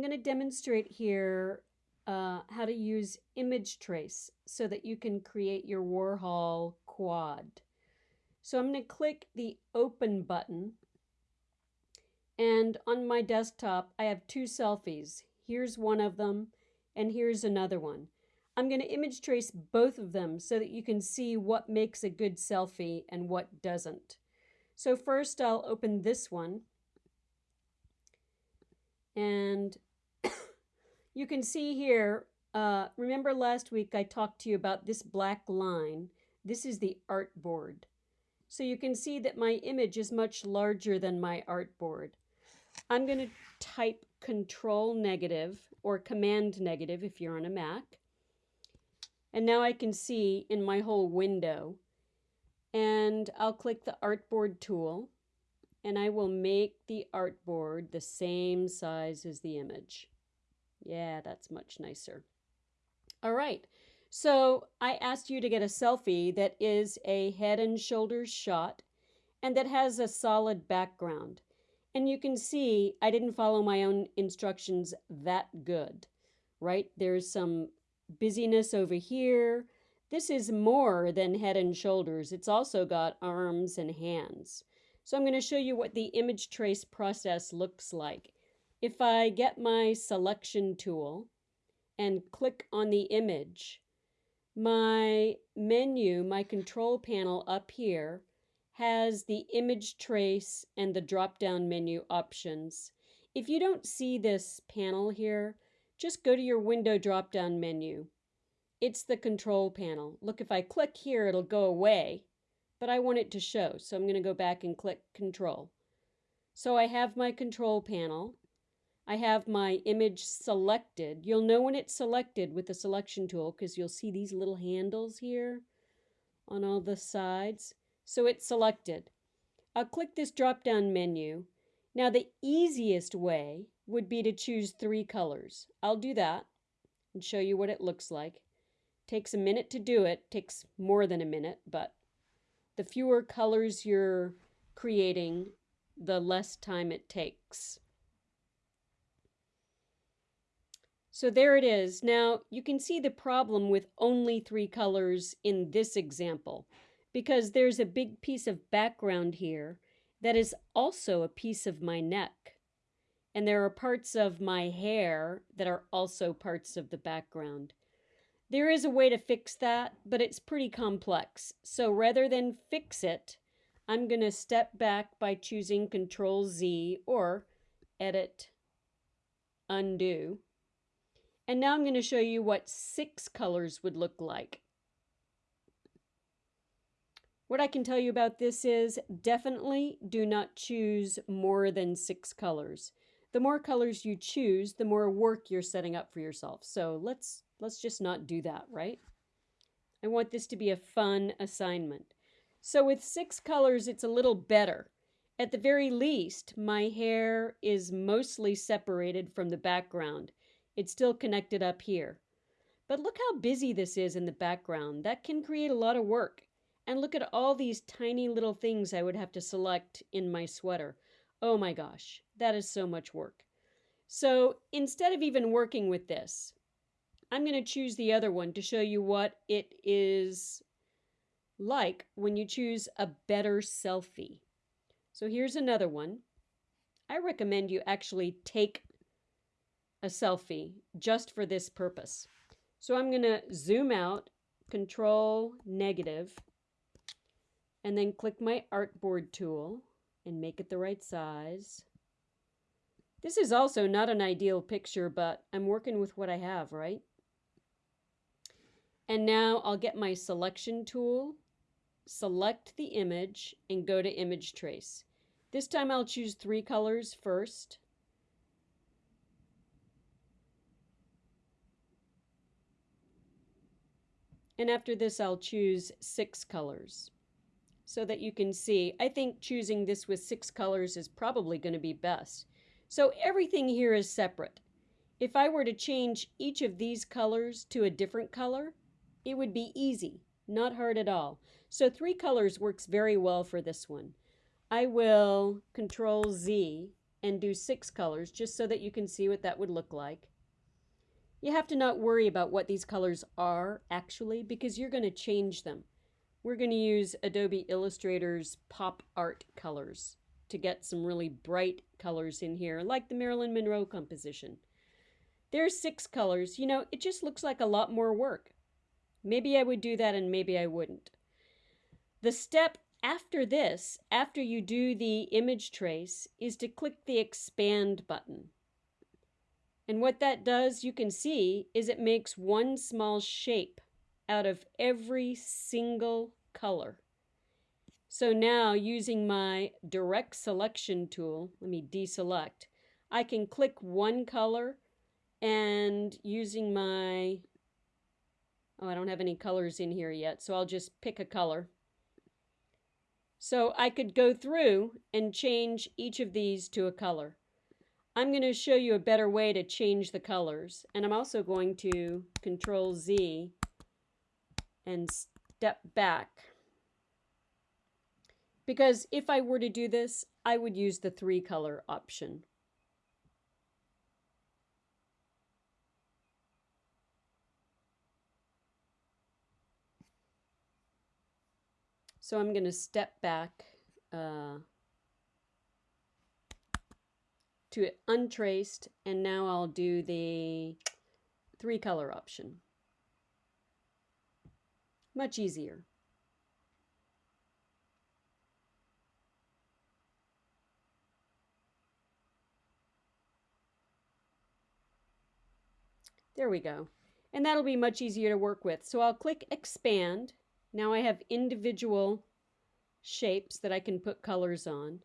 I'm going to demonstrate here uh, how to use image trace so that you can create your Warhol quad. So I'm going to click the open button and on my desktop I have two selfies. Here's one of them and here's another one. I'm going to image trace both of them so that you can see what makes a good selfie and what doesn't. So first I'll open this one and you can see here, uh, remember last week I talked to you about this black line. This is the artboard. So you can see that my image is much larger than my artboard. I'm going to type control negative or command negative if you're on a Mac. And now I can see in my whole window. And I'll click the artboard tool and I will make the artboard the same size as the image. Yeah, that's much nicer. All right, so I asked you to get a selfie that is a head and shoulders shot and that has a solid background. And you can see I didn't follow my own instructions that good, right? There's some busyness over here. This is more than head and shoulders. It's also got arms and hands. So I'm going to show you what the image trace process looks like. If I get my selection tool and click on the image, my menu, my control panel up here, has the image trace and the drop-down menu options. If you don't see this panel here, just go to your window drop-down menu. It's the control panel. Look, if I click here, it'll go away but I want it to show. So I'm going to go back and click Control. So I have my control panel. I have my image selected. You'll know when it's selected with the selection tool because you'll see these little handles here on all the sides. So it's selected. I'll click this drop-down menu. Now the easiest way would be to choose three colors. I'll do that and show you what it looks like. Takes a minute to do it, takes more than a minute, but the fewer colors you're creating, the less time it takes. So there it is. Now you can see the problem with only three colors in this example because there's a big piece of background here that is also a piece of my neck. And there are parts of my hair that are also parts of the background. There is a way to fix that, but it's pretty complex. So rather than fix it, I'm going to step back by choosing Control Z or Edit Undo. And now I'm going to show you what six colors would look like. What I can tell you about this is definitely do not choose more than six colors. The more colors you choose, the more work you're setting up for yourself. So let's Let's just not do that, right? I want this to be a fun assignment. So with six colors, it's a little better. At the very least, my hair is mostly separated from the background. It's still connected up here. But look how busy this is in the background. That can create a lot of work. And look at all these tiny little things I would have to select in my sweater. Oh my gosh, that is so much work. So instead of even working with this, I'm going to choose the other one to show you what it is like when you choose a better selfie. So here's another one. I recommend you actually take a selfie just for this purpose. So I'm going to zoom out, control negative, and then click my artboard tool and make it the right size. This is also not an ideal picture, but I'm working with what I have, right? And now I'll get my selection tool, select the image, and go to image trace. This time I'll choose three colors first. And after this, I'll choose six colors so that you can see. I think choosing this with six colors is probably going to be best. So everything here is separate. If I were to change each of these colors to a different color, it would be easy, not hard at all. So three colors works very well for this one. I will control Z and do six colors just so that you can see what that would look like. You have to not worry about what these colors are actually because you're going to change them. We're going to use Adobe Illustrator's pop art colors to get some really bright colors in here, like the Marilyn Monroe composition. There's six colors. You know, it just looks like a lot more work. Maybe I would do that and maybe I wouldn't. The step after this, after you do the image trace, is to click the expand button. And what that does, you can see, is it makes one small shape out of every single color. So now using my direct selection tool, let me deselect, I can click one color and using my, oh, I don't have any colors in here yet, so I'll just pick a color. So I could go through and change each of these to a color. I'm going to show you a better way to change the colors. And I'm also going to Control Z and step back. Because if I were to do this, I would use the three color option. So I'm going to step back uh, to untraced and now I'll do the three color option. Much easier. There we go. And that'll be much easier to work with. So I'll click expand now I have individual shapes that I can put colors on.